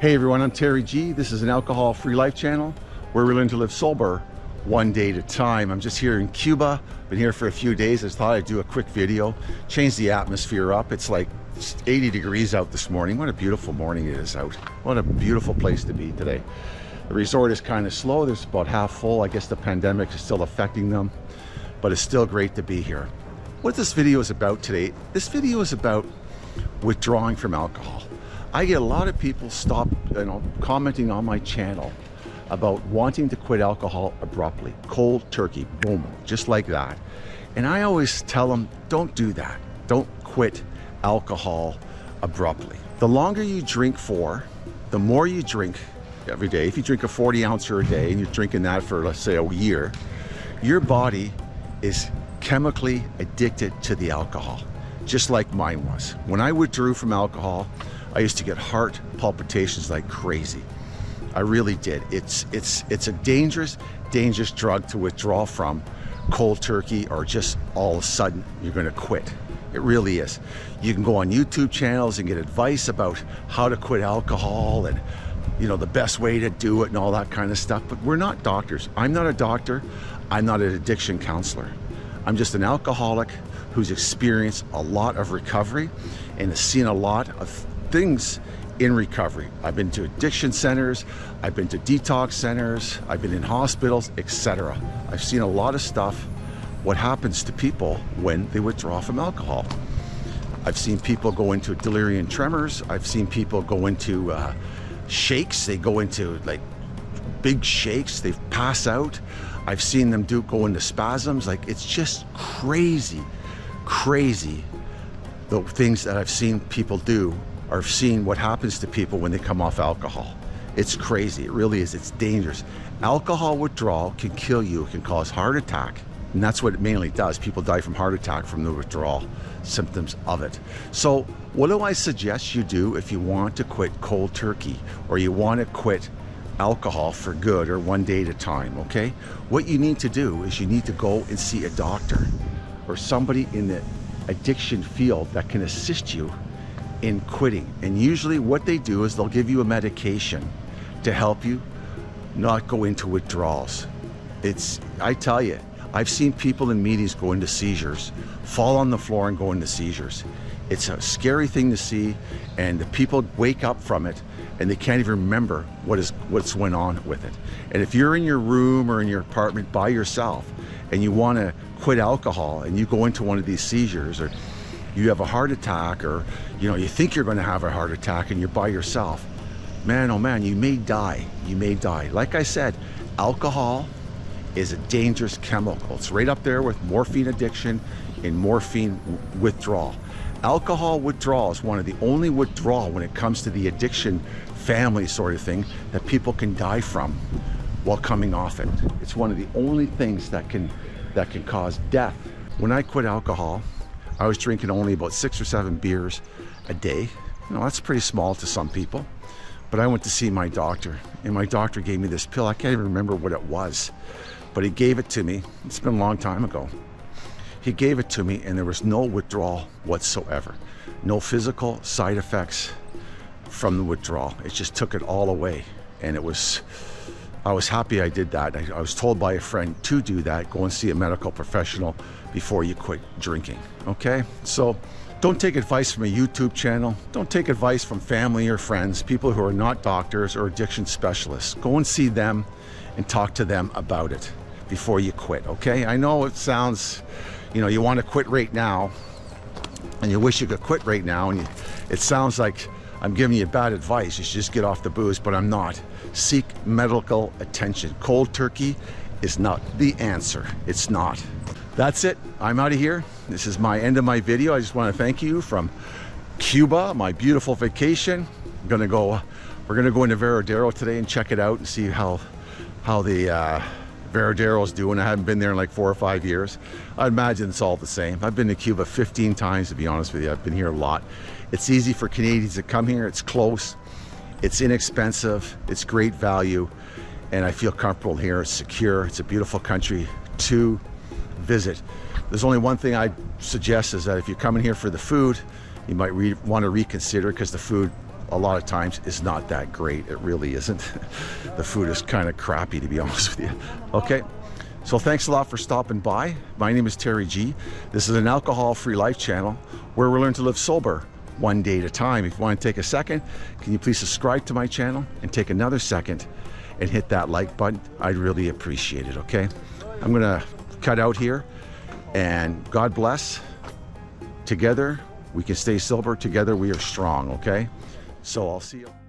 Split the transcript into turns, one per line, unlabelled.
Hey everyone, I'm Terry G. This is an alcohol-free life channel where we learn to live sober one day at a time. I'm just here in Cuba, been here for a few days. I thought I'd do a quick video, change the atmosphere up. It's like 80 degrees out this morning. What a beautiful morning it is out. What a beautiful place to be today. The resort is kind of slow. There's about half full. I guess the pandemic is still affecting them, but it's still great to be here. What this video is about today, this video is about withdrawing from alcohol. I get a lot of people stop, you know, commenting on my channel about wanting to quit alcohol abruptly, cold turkey, boom, just like that. And I always tell them, don't do that. Don't quit alcohol abruptly. The longer you drink for, the more you drink every day. If you drink a 40 ouncer a day and you're drinking that for, let's say, a year, your body is chemically addicted to the alcohol, just like mine was. When I withdrew from alcohol, I used to get heart palpitations like crazy. I really did. It's, it's, it's a dangerous, dangerous drug to withdraw from cold turkey or just all of a sudden you're going to quit. It really is. You can go on YouTube channels and get advice about how to quit alcohol and you know the best way to do it and all that kind of stuff but we're not doctors i'm not a doctor i'm not an addiction counselor i'm just an alcoholic who's experienced a lot of recovery and has seen a lot of things in recovery. I've been to addiction centers, I've been to detox centers, I've been in hospitals, etc. I've seen a lot of stuff, what happens to people when they withdraw from alcohol. I've seen people go into delirium tremors, I've seen people go into uh, shakes, they go into like big shakes, they pass out. I've seen them do go into spasms, like it's just crazy, crazy the things that I've seen people do are seeing what happens to people when they come off alcohol. It's crazy, it really is, it's dangerous. Alcohol withdrawal can kill you, it can cause heart attack, and that's what it mainly does. People die from heart attack from the withdrawal symptoms of it. So what do I suggest you do if you want to quit cold turkey or you want to quit alcohol for good or one day at a time, okay? What you need to do is you need to go and see a doctor or somebody in the addiction field that can assist you in quitting. And usually what they do is they'll give you a medication to help you not go into withdrawals. It's, I tell you, I've seen people in meetings go into seizures, fall on the floor and go into seizures. It's a scary thing to see and the people wake up from it and they can't even remember what is what's went on with it. And if you're in your room or in your apartment by yourself and you want to quit alcohol and you go into one of these seizures or you have a heart attack or you know you think you're going to have a heart attack and you're by yourself man oh man you may die. You may die. Like I said alcohol is a dangerous chemical. It's right up there with morphine addiction and morphine withdrawal. Alcohol withdrawal is one of the only withdrawal when it comes to the addiction family sort of thing that people can die from while coming off it. It's one of the only things that can that can cause death. When I quit alcohol I was drinking only about six or seven beers a day. You know, that's pretty small to some people. But I went to see my doctor, and my doctor gave me this pill. I can't even remember what it was, but he gave it to me. It's been a long time ago. He gave it to me, and there was no withdrawal whatsoever. No physical side effects from the withdrawal. It just took it all away. And it was, I was happy I did that. I, I was told by a friend to do that, go and see a medical professional before you quit drinking, okay? So don't take advice from a YouTube channel. Don't take advice from family or friends, people who are not doctors or addiction specialists. Go and see them and talk to them about it before you quit, okay? I know it sounds, you know, you want to quit right now and you wish you could quit right now and you, it sounds like I'm giving you bad advice. You should just get off the booze, but I'm not. Seek medical attention. Cold turkey is not the answer. It's not. That's it. I'm out of here. This is my end of my video. I just want to thank you from Cuba, my beautiful vacation. I'm gonna go. We're gonna go into Varadero today and check it out and see how how the uh, Varadero is doing. I haven't been there in like four or five years. I imagine it's all the same. I've been to Cuba 15 times to be honest with you. I've been here a lot. It's easy for Canadians to come here. It's close. It's inexpensive. It's great value, and I feel comfortable here. It's secure. It's a beautiful country to visit. There's only one thing I suggest is that if you're coming here for the food, you might want to reconsider because the food a lot of times is not that great. It really isn't. the food is kind of crappy, to be honest with you. Okay. So thanks a lot for stopping by. My name is Terry G. This is an alcohol-free life channel where we learn to live sober one day at a time. If you want to take a second, can you please subscribe to my channel and take another second and hit that like button? I'd really appreciate it, okay? I'm gonna cut out here and God bless. Together, we can stay sober. Together, we are strong, okay? So I'll see you.